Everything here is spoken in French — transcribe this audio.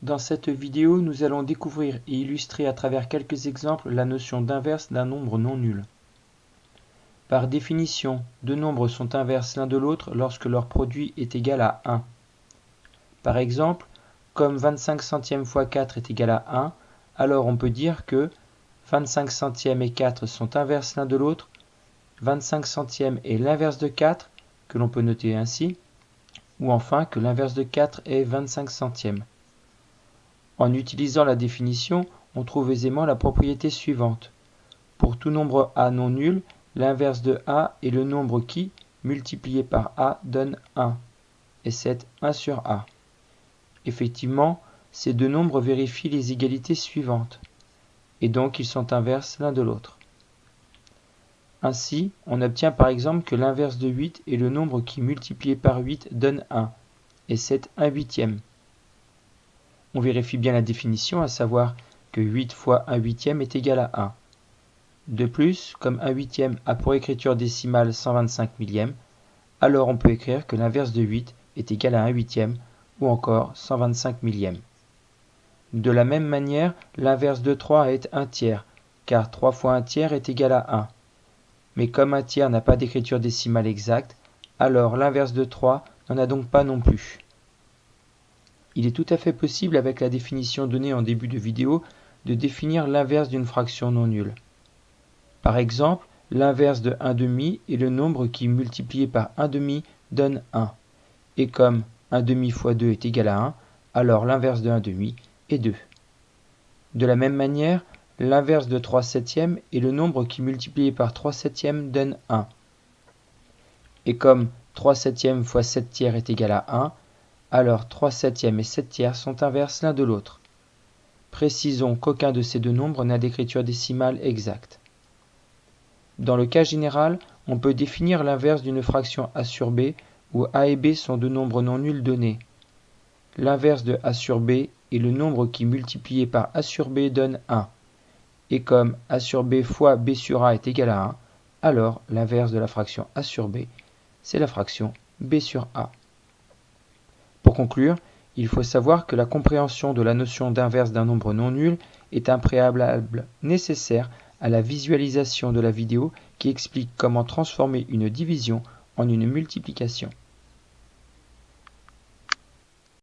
Dans cette vidéo, nous allons découvrir et illustrer à travers quelques exemples la notion d'inverse d'un nombre non nul. Par définition, deux nombres sont inverses l'un de l'autre lorsque leur produit est égal à 1. Par exemple, comme 25 centièmes fois 4 est égal à 1, alors on peut dire que 25 centièmes et 4 sont inverses l'un de l'autre, 25 centièmes est l'inverse de 4, que l'on peut noter ainsi, ou enfin que l'inverse de 4 est 25 centièmes. En utilisant la définition, on trouve aisément la propriété suivante. Pour tout nombre a non nul, l'inverse de a est le nombre qui, multiplié par a, donne 1, et c'est 1 sur a. Effectivement, ces deux nombres vérifient les égalités suivantes, et donc ils sont inverses l'un de l'autre. Ainsi, on obtient par exemple que l'inverse de 8 est le nombre qui multiplié par 8 donne 1, et c'est 1 huitième. On vérifie bien la définition, à savoir que 8 fois 1 huitième est égal à 1. De plus, comme 1 huitième a pour écriture décimale 125 millièmes, alors on peut écrire que l'inverse de 8 est égal à 1 huitième, ou encore 125 millièmes. De la même manière, l'inverse de 3 est 1 tiers, car 3 fois 1 tiers est égal à 1 mais comme un tiers n'a pas d'écriture décimale exacte, alors l'inverse de 3 n'en a donc pas non plus. Il est tout à fait possible avec la définition donnée en début de vidéo de définir l'inverse d'une fraction non nulle. Par exemple, l'inverse de 1 demi est le nombre qui multiplié par 1 demi donne 1. Et comme 1 demi fois 2 est égal à 1, alors l'inverse de 1 demi est 2. De la même manière, L'inverse de 3 septièmes est le nombre qui multiplié par 3 septièmes donne 1. Et comme 3 septièmes fois 7 tiers est égal à 1, alors 3 septièmes et 7 tiers sont inverses l'un de l'autre. Précisons qu'aucun de ces deux nombres n'a d'écriture décimale exacte. Dans le cas général, on peut définir l'inverse d'une fraction a sur b où a et b sont deux nombres non nuls donnés. L'inverse de a sur b est le nombre qui multiplié par a sur b donne 1 et comme a sur b fois b sur a est égal à 1, alors l'inverse de la fraction a sur b, c'est la fraction b sur a. Pour conclure, il faut savoir que la compréhension de la notion d'inverse d'un nombre non nul est un préalable nécessaire à la visualisation de la vidéo qui explique comment transformer une division en une multiplication.